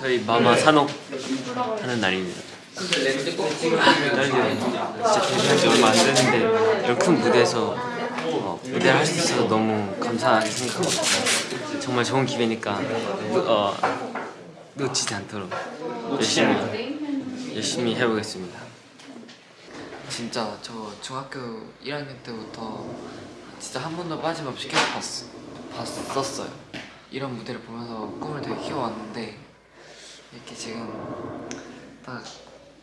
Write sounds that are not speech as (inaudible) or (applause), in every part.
저희 마마 산옥 하는 날입니다. 떨려요. 진짜 데뷔한 지 얼마 안 됐는데 이런 큰 무대에서 어, 무대를 할 수 있어서 너무 감사하게 생각하고 정말 좋은 기회니까 놓- 어, 놓치지 않도록 열심히 열심히 해보겠습니다. 진짜 저 중학교 1학년 때부터 진짜 한 번도 빠짐없이 계속 봤, 봤었어요. 이런 무대를 보면서 꿈을 되게 키워왔는데 이렇게 지금 딱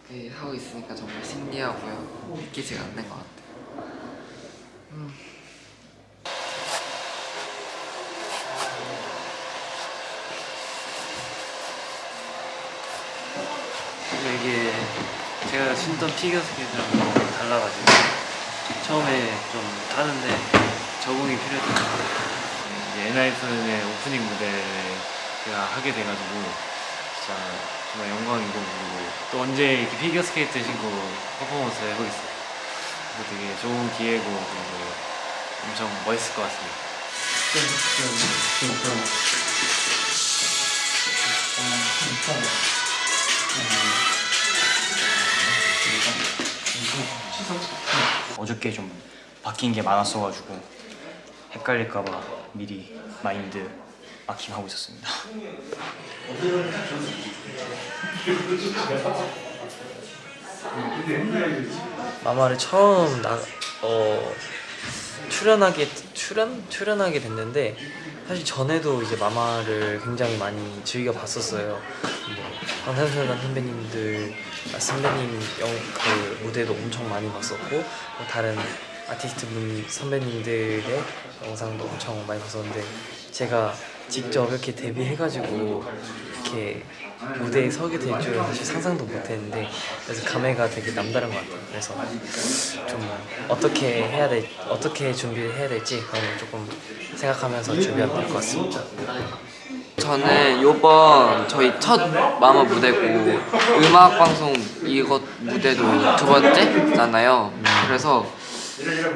이렇게 하고 있으니까 정말 신기하고요. 믿기지가 않는 것 같아요. 음. 이게 제가 신던 피겨 스케이트랑 너무 달라가지고 처음에 좀 타는데 적응이 필요했던 이제 엔하이픈의 오프닝 무대를 제가 하게 돼가지고 진짜 정말 영광이고 그리고 또 언제 이렇게 피겨 스케이트 신고 퍼포먼스를 해보겠어요. 그래서 되게 좋은 기회고 그리고 엄청 멋있을 것 같습니다. 어저께 좀 바뀐 게 많았어가지고 헷갈릴까봐 미리 마인드 마킹하고 있었습니다. 마마를 처음 나, 어, 출연하게 출연 출연하게 됐는데 사실 전에도 이제 마마를 굉장히 많이 즐겨 봤었어요. 뭐 방탄소년단 선배님들 아, 선배님 영, 그 무대도 엄청 많이 봤었고 뭐 다른 아티스트 분 선배님들의 영상도 엄청 많이 봤었는데 제가 직접 이렇게 데뷔해가지고 이렇게 무대에 서게 될 줄은 사실 상상도 못했는데 그래서 감회가 되게 남다른 것 같아요. 그래서 좀 어떻게 해야 될 어떻게 준비를 해야 될지 그런 걸 조금 생각하면서 준비하면 될 것 같습니다. 저는 요번 저희 첫 마마 무대고 음악 방송 이것 무대도 두 번째잖아요. 그래서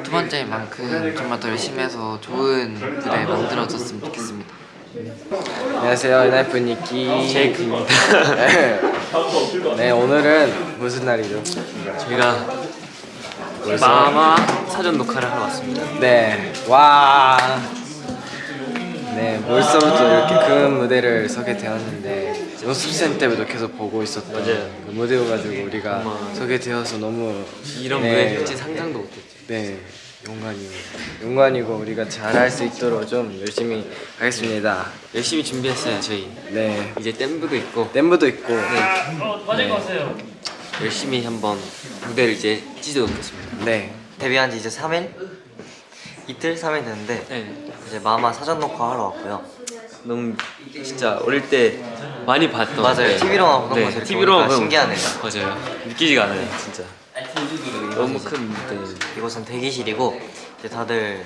두 번째인 만큼 정말 더 열심히 해서 좋은 무대 만들어졌으면 좋겠습니다. 안녕하세요 엔하이픈 니키 제이크입니다. (laughs) 네. 네 오늘은 무슨 날이죠? 저희가 마마 사전 녹화를 하러 왔습니다. 네와 네 벌써부터 이렇게 큰 무대를 서게 되었는데 연습생 때부터 계속 보고 있었던 맞아요. 그 무대여가지고 우리가 정말. 서게 되어서 너무 이런 네. 무대 할지 상상도 못했죠. 네 영광이고 영광이고 우리가 잘할 수 있도록 좀 열심히 하겠습니다 열심히 준비했어요 저희. 네 이제 댐브도 있고 댄브도 있고 열심히 한번 무대를 이제 찢어 놓겠습니다. 네 데뷔한 지 이제 3일? 이틀? 3일 됐는데 네. 이제 마마 사전 녹화 하러 왔고요 너무 진짜 어릴 때 많이 봤던 맞아요. 네. TV로만 보던 네, 이렇게 TV로만 신기하네요. 맞아요. 느끼지가 않아요, 진짜. 너무 큰 무대. 이곳은 대기실이고 이제 다들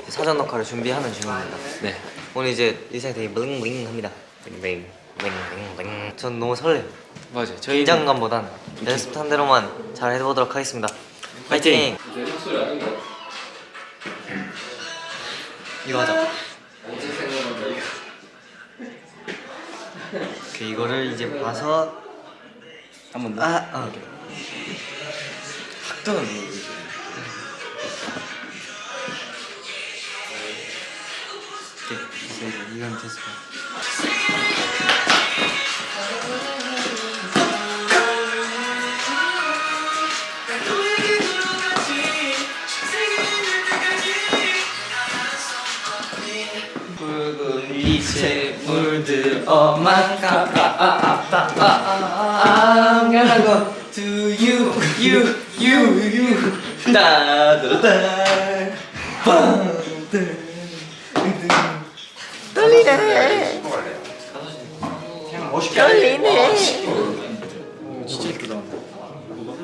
이제 사전 녹화를 준비하는 중입니다 네. 오늘 이제 의상이 되게 블링블링 블링블링 전 너무 설레요 맞아요. 저희 긴장감보단 연습한 대로만 잘 해보도록 하겠습니다 파이팅! 이거 하자 그 이거를 이제 봐서 한번 더. 아, 아. 학도는 이건 됐어 빛에 물들어만 I'm gonna go to you, you. 따다다.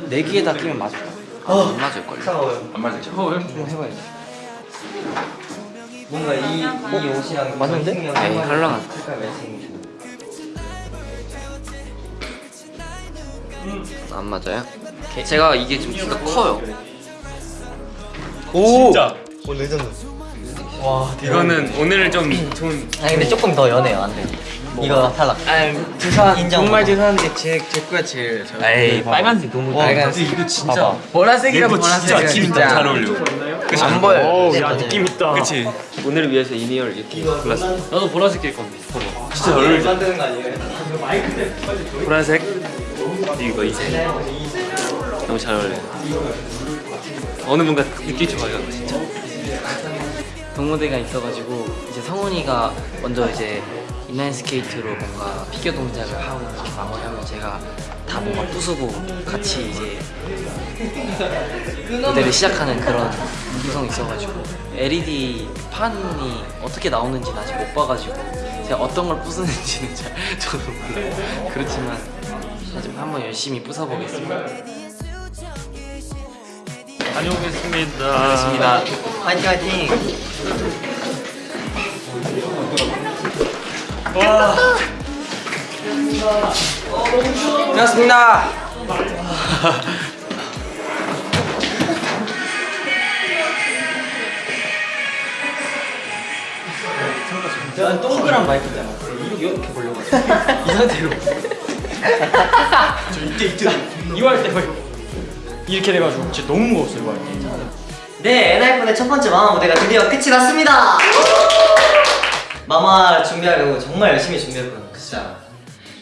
네 개에 다 끼면 맞을까? 안 맞을 걸요. 뭔가 이, 이 옷이랑 맞는데? 네, 헐렁한. 안 맞아요? 제가 이게 좀 키가 커요. 진짜. 이거는 오늘 좀 좋은 아니 근데 조금 더 연해요 안돼 이거 탈락. 아 죄송 인정. 정말 죄송한데 제제 거가 제일 잘. 에이 빨간색 너무 빨간색. 이거 진짜 보라색이라고 보라색 진짜 잘 어울려. 안 보여. 야 느낌 있다. 그치. 오늘을 위해서 in-ear를 이렇게 골랐어. 나도 보라색 낄 건데. 진짜 어울려. 만드는 거 아니에요? 보라색. 이거 이색. 너무 잘 어울려. 어느 뭔가 느낌 좋아요, 진짜. 독무대가 있어가지고 이제 성훈이가 먼저 이제 인라인 스케이트로 뭔가 피겨 동작을 하고 이렇게 마무리하면 제가 다 뭔가 부수고 같이 이제 무대를 시작하는 그런 구성이 있어가지고 LED 판이 어떻게 나오는지는 아직 못 봐가지고 제가 어떤 걸 부수는지는 잘 (laughs) 저도 몰라요 그렇지만 하지만 한번 열심히 부숴보겠습니다 다녀오겠습니다. 알겠습니다 화이팅 화이팅. 고맙습니다. 난 동그란 마이크잖아 이렇게 이렇게 보려고 이 상태로 (laughs) 저 이때 이때 이거 할 때 이렇게 돼가지고 진짜 너무 무거웠어요 때. 네, 엔하이픈의 첫 번째 마마 무대가 드디어 끝이 났습니다. 마마 준비하려고 정말 열심히 준비했거든요. 진짜.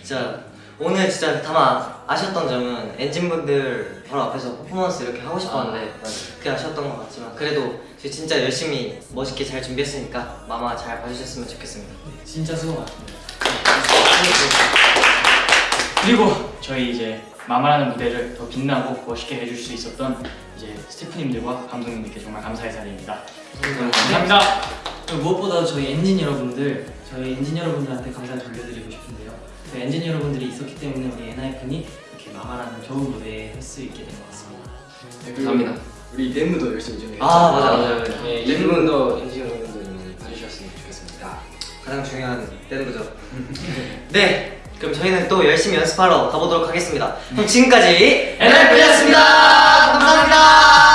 진짜 오늘 진짜 다만 아쉬웠던 점은 엔진분들 바로 앞에서 퍼포먼스 이렇게 하고 싶었는데 그게 아쉬웠던 것 같지만 그래도 저희 진짜 열심히 멋있게 잘 준비했으니까 마마 잘 봐주셨으면 좋겠습니다. 진짜 수고 많습니다 그리고 저희 이제 마마라는 무대를 더 빛나고 멋있게 해줄 수 있었던 이제 스태프님들과 감독님들께 정말 감사의 사례입니다. 감사합니다. 그리고 무엇보다 저희 엔진 여러분들, 저희 엔진 여러분들한테 감사를 돌려드리고 싶은데요. 그 엔진 여러분들이 있었기 때문에 우리 엔하이픈이 이렇게 마마라는 좋은 무대에 할 수 있게 된 것 같습니다. 감사합니다. 우리 댄브도 열심히 준비했죠. 아 맞아 맞아. 네, 이 부분도 엔진 여러분들 많이 봐주셨으면 좋겠습니다. 가장 중요한 댄브죠. (laughs) 네, 그럼 저희는 또 열심히 연습하러 가보도록 하겠습니다. 그럼 지금까지 엔하이픈이었습니다. 감사합니다.